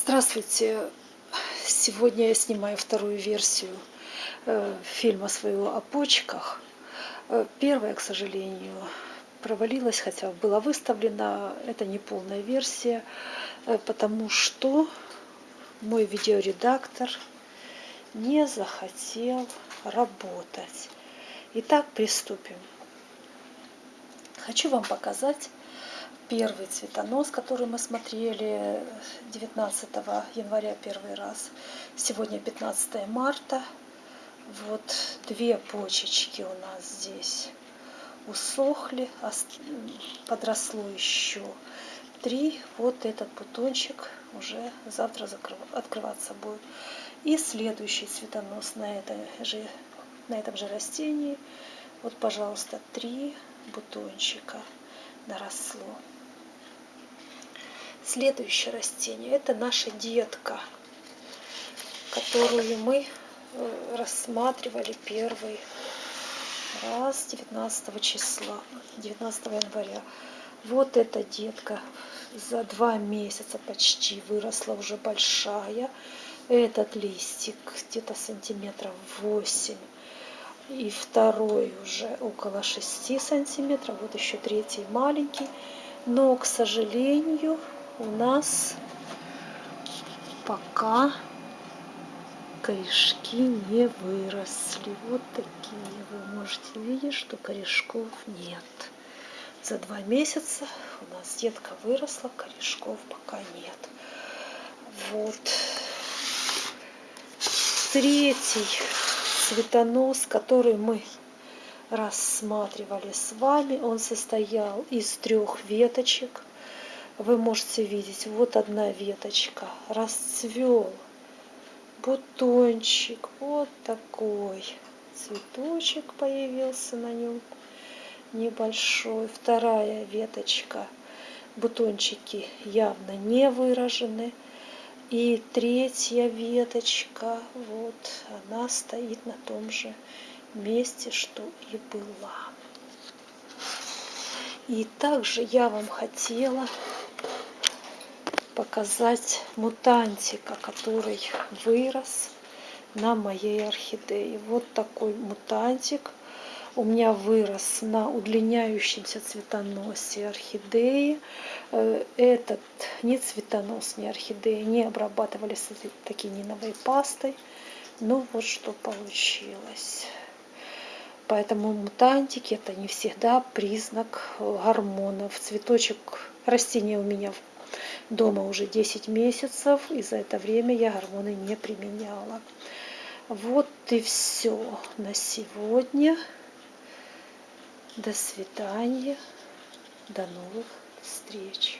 Здравствуйте! Сегодня я снимаю вторую версию э, фильма своего о почках. Э, первая, к сожалению, провалилась, хотя была выставлена. Это не полная версия, э, потому что мой видеоредактор не захотел работать. Итак, приступим. Хочу вам показать первый цветонос, который мы смотрели 19 января первый раз. Сегодня 15 марта. Вот две почечки у нас здесь усохли, подросло еще три. Вот этот бутончик уже завтра открываться будет. И следующий цветонос на, этой же, на этом же растении. Вот, пожалуйста, три бутончика наросло. Следующее растение – это наша детка, которую мы э, рассматривали первый раз 19 числа, 19 января. Вот эта детка за два месяца почти выросла, уже большая. Этот листик где-то сантиметров 8. И второй уже около 6 сантиметров. Вот еще третий маленький. Но, к сожалению, у нас пока корешки не выросли. Вот такие вы можете видеть, что корешков нет. За два месяца у нас детка выросла, корешков пока нет. Вот. Третий цветонос, который мы рассматривали с вами, он состоял из трех веточек вы можете видеть, вот одна веточка, расцвел бутончик, вот такой цветочек появился на нем небольшой. Вторая веточка, бутончики явно не выражены. И третья веточка, вот она стоит на том же месте, что и была. И также я вам хотела показать мутантика, который вырос на моей орхидее. Вот такой мутантик у меня вырос на удлиняющемся цветоносе орхидеи. Этот не цветонос, не орхидеи не обрабатывали с токениновой пастой. Ну вот что получилось. Поэтому мутантики это не всегда признак гормонов. Цветочек растения у меня дома уже 10 месяцев, и за это время я гормоны не применяла. Вот и все на сегодня. До свидания. До новых встреч.